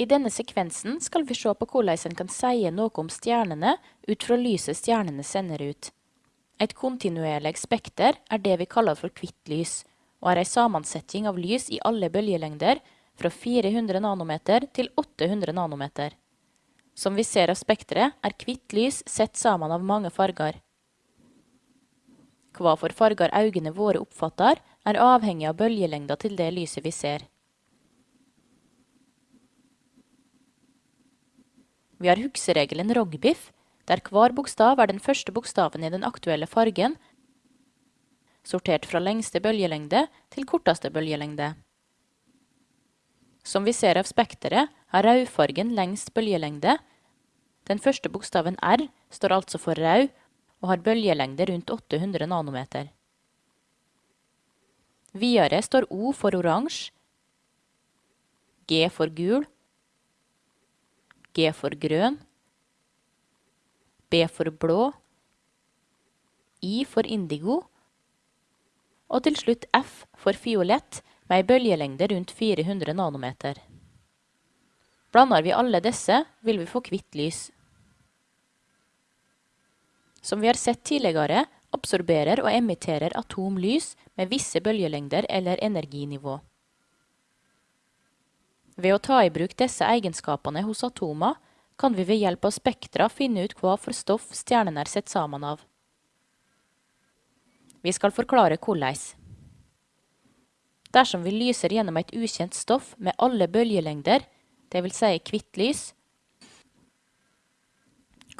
I denne sekvensen skal vi se på hvordan en kan si noe om stjernene ut fra lyset stjernene sender ut. Et kontinuerlig spekter er det vi kaller for hvitt lys, og er en sammensetning av lys i alle bølgelengder fra 400 nanometer til 800 nanometer. Som vi ser av spekteret, er hvitt lys sett sammen av mange farger. Hva for farger øynene våre oppfatter, er avhengig av bølgelengda til det lyset vi ser. Vi har hukseregelen rogbiff, der hver bokstav er den første bokstaven i den aktuelle fargen, sortert fra lengste bølgelengde til korteste bølgelengde. Som vi ser av spekteret, har rødfargen lengst bølgelengde. Den første bokstaven R står altså for rød, og har bølgelengde rundt 800 nanometer. Videre står O for oransje, G for gul, G for grønn, B for blå, I for indigo, og til slutt F for fiolett med ei bølgelengde rundt 400 nanometer. Blander vi alle disse, vil vi få hvitt lys. Som vi har sett tidligere, absorberer og emitterer atomlys med visse bølgelengder eller energinivå. Ved å ta i bruk disse egenskapene hos atomer, kan vi ved hjelp av spektra finne ut hva for stoff stjernene er sett sammen av. Vi skal forklare hvordan. Dersom vi lyser gjennom et ukjent stoff med alle bølgelengder, dvs. Si hvitt lys,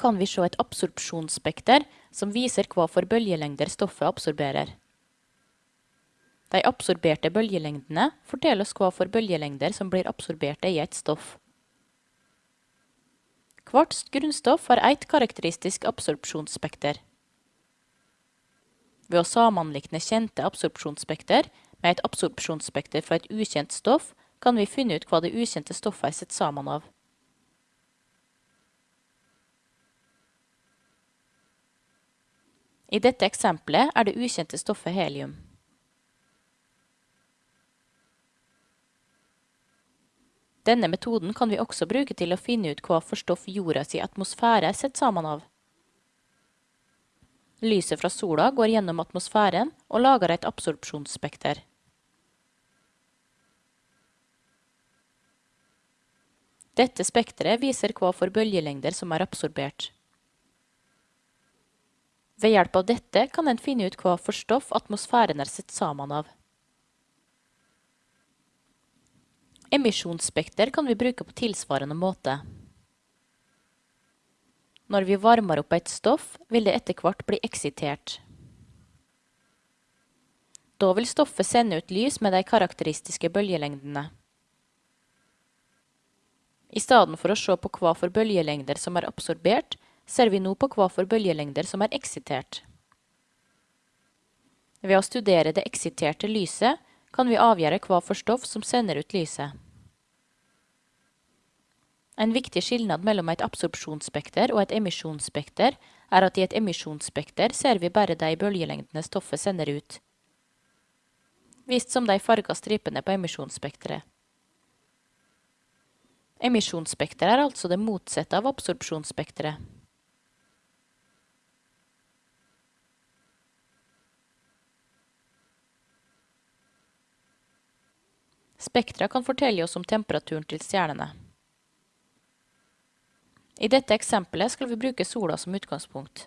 kan vi se et absorpsjonsspekter som viser hva for bølgelengder stoffet absorberer. De absorberte bølgelengdene forteller oss hva for bølgelengder som blir absorberte i et stoff. Hvert grunnstoff har ett karakteristisk absorpsjonsspekter. Ved å sammenlikne kjente absorpsjonsspekter med et absorpsjonsspekter fra et ukjent stoff, kan vi finne ut hva det ukjente stoffet er satt sammen av. I dette eksempelet er det ukjente stoffet helium. Denne metoden kan vi også bruke til å finne ut hva for stoff jordas atmosfære er sett sammen av. Lyset fra sola går gjennom atmosfæren og lager et absorpsjonsspekter. Dette spekteret viser hva for bølgelengder som er absorbert. Ved hjelp av dette kan en finne ut hva for stoff atmosfæren er sett sammen av. Emisjonsspekter kan vi bruke på tilsvarende måte. Når vi varmer opp et stoff, vil det etter hvert bli eksitert. Da vil stoffet sende ut lys med de karakteristiske bølgelengdene. I stedet for å se på hva for bølgelengder som er absorbert, ser vi nå på hva for bølgelengder som er eksitert. Ved å studere det eksiterte lyset kan vi avgjøre hva for stoff som sender ut lyset. En viktig skillnad mellom et absorpsjonsspekter og et emisjonsspekter er at i et emisjonsspekter ser vi bare de bølgelengdene stoffet sender ut, vist som de farga stripene på emisjonsspekteret. Emisjonsspekteret er altså det motsatte av absorpsjonsspekteret. Spektra kan fortelle oss om temperaturen til stjernene. I dette eksempelet skal vi bruke sola som utgangspunkt.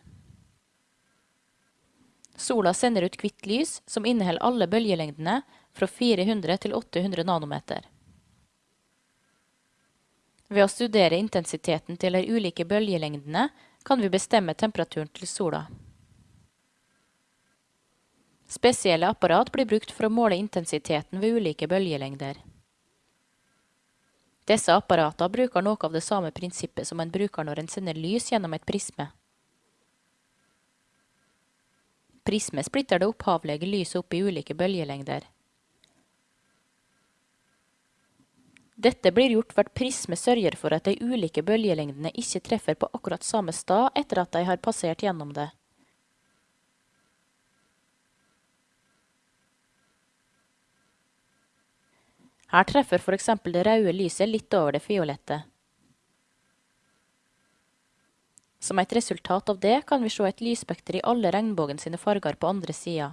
Sola sender ut hvitt lys som inneholder alle bølgelengdene fra 400 til 800 nanometer. Ved å studere intensiteten til de ulike bølgelengdene kan vi bestemme temperaturen til sola. Spesielle apparat blir brukt for å måle intensiteten ved ulike bølgelengder. Disse apparatene bruker noe av det samme prinsippet som en bruker når en sender lys gjennom et prisme. Prisme splitter det opphavlige lyset opp i ulike bølgelengder. Dette blir gjort ved at prisme sørger for at de ulike bølgelengdene ikke treffer på akkurat samme sted etter at de har passert gjennom det. Her treffer for eksempel det røde lyset litt over det fiolette. Som et resultat av det kan vi se et lysspekter i alle regnbogen sine farger på andre sida.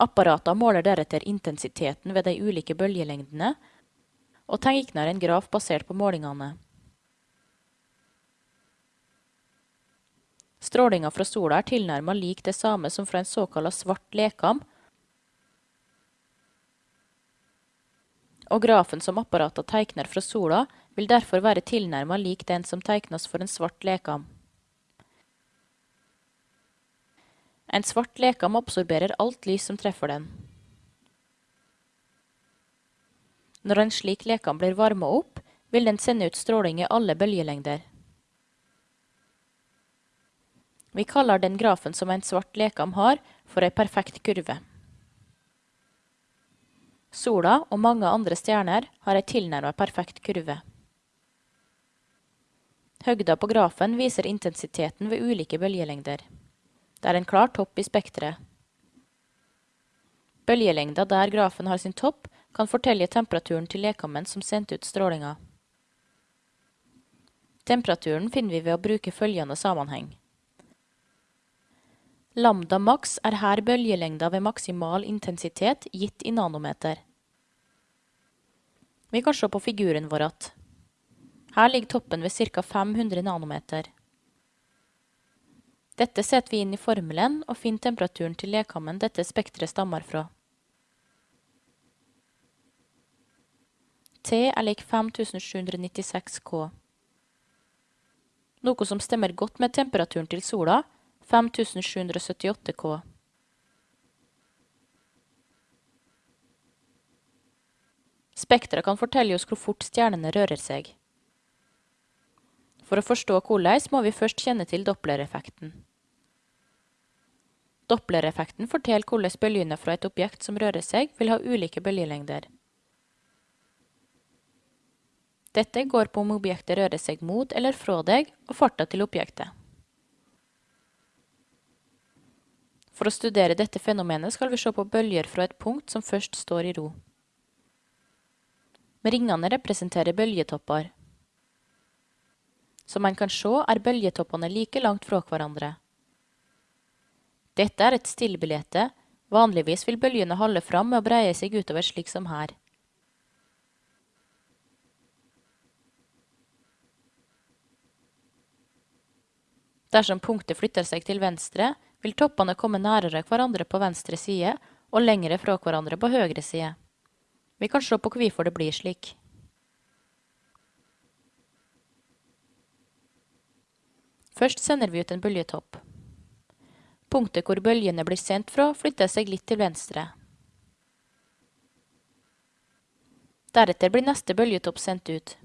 Apparatene måler deretter intensiteten ved de ulike bølgelengdene, og tegner en graf basert på målingene. Strålinga fra sola er tilnærma lik det samme som fra en såkalla svart lekam, og grafen som apparatet tegner fra sola, vil derfor være tilnærma lik den som tegnes for en svart lekam. En svart lekam absorberer alt lys som treffer den. Når en slik lekam blir varma opp, vil den sende ut stråling i alle bølgelengder. Vi kaller den grafen som en svart lekam har, for ei perfekt kurve. Sola og mange andre stjerner har ei tilnærma perfekt kurve. Høgda på grafen viser intensiteten ved ulike bølgelengder. Det er en klar topp i spekteret. Bølgelengda der grafen har sin topp, kan fortelle temperaturen til lekammen som sendte ut strålinga. Temperaturen finner vi ved å bruke følgende sammenheng. Lambda maks er her bølgelengda ved maksimal intensitet gitt i nanometer. Vi kan se på figuren vår att. Her ligger toppen ved ca. 500 nanometer. Dette setter vi inn i formelen og finner temperaturen til lekammen dette spekteret stammer fra. T er lik 5796 K. Noe som stemmer godt med temperaturen til sola, 5778 K. Spekteret kan fortelle oss hvor fort stjernene rører seg. For å forstå hvordan må vi først kjenne til dopplereffekten. Dopplereffekten forteller hvordan bølgene fra et objekt som rører seg, vil ha ulike bølgelengder. Dette går på om objektet rører seg mot eller fra deg, og farta til objektet. For å studere dette fenomenet skal vi se på bølger fra et punkt som først står i ro. Ringene representerer bølgetopper. Som en kan se, er bølgetoppene like langt fra hverandre. Dette er et stillbilde, vanligvis vil bølgene holde fram med å breie seg utover slik som her. Dersom punktet flytter seg til venstre, vil toppene komme nærere hverandre på venstre side og lengre fra hverandre på høyre side. Vi kan se på hvorfor det blir slik. Først sender vi ut en bølgetopp. Punktet hvor bølgene blir sendt fra, flytter seg litt til venstre. Deretter blir neste bølgetopp sendt ut.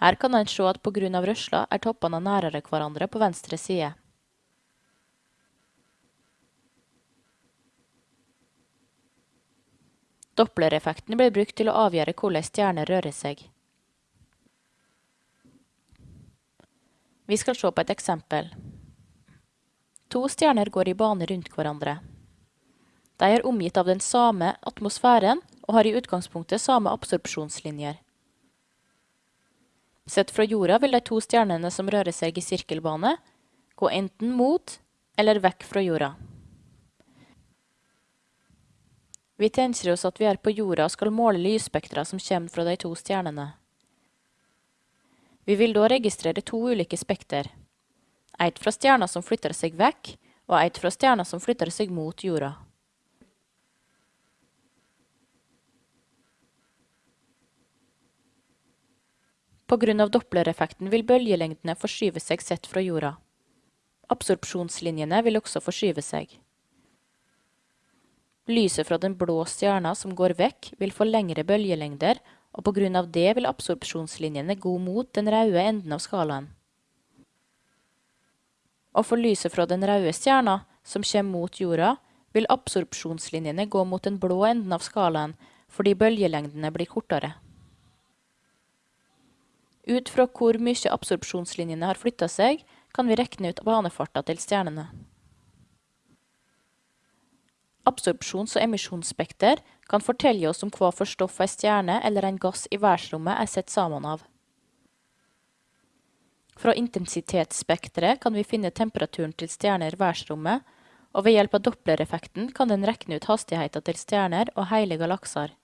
Her kan en se at på grunn av rørsla er toppene nærere hverandre på venstre side. Dopplereffekten blir brukt til å avgjøre hvordan stjerner rører seg. Vi skal se på et eksempel. To stjerner går i bane rundt hverandre. De er omgitt av den samme atmosfæren og har i utgangspunktet samme absorpsjonslinjer. Sett fra jorda vil de to stjernene som rører seg i sirkelbane, gå enten mot eller vekk fra jorda. Vi tenker oss at vi er på jorda og skal måle lysspektra som kommer fra de to stjernene. Vi vil da registrere to ulike spekter. Et fra stjerna som flytter seg vekk, og et fra stjerna som flytter seg mot jorda. Av dopplereffekten vil bølgelengdene forskyve seg sett fra jorda. Absorpsjonslinjene vil også forskyve seg. Lyset fra den blå stjerna som går vekk, vil få lengre bølgelengder og på grunn av det vil absorpsjonslinjene gå mot den røde enden av skalaen. Og for lyset fra den røde stjerna, som kommer mot jorda, vil absorpsjonslinjene gå mot den blå enden av skalaen fordi bølgelengdene blir kortere. Ut fra hvor mye absorpsjonslinjene har flytta seg, kan vi regne ut banefarta til stjernene. Absorpsjons- og emisjonsspekter kan fortelje oss om kva for stoff ei stjerne eller ein gass i verdsrommet er sett saman av. Frå intensitetsspekteret kan vi finne temperaturen til stjerner i verdsrommet, og ved hjelp av dopplereffekten kan den rekne ut hastigheita til stjerner og heile galaksar.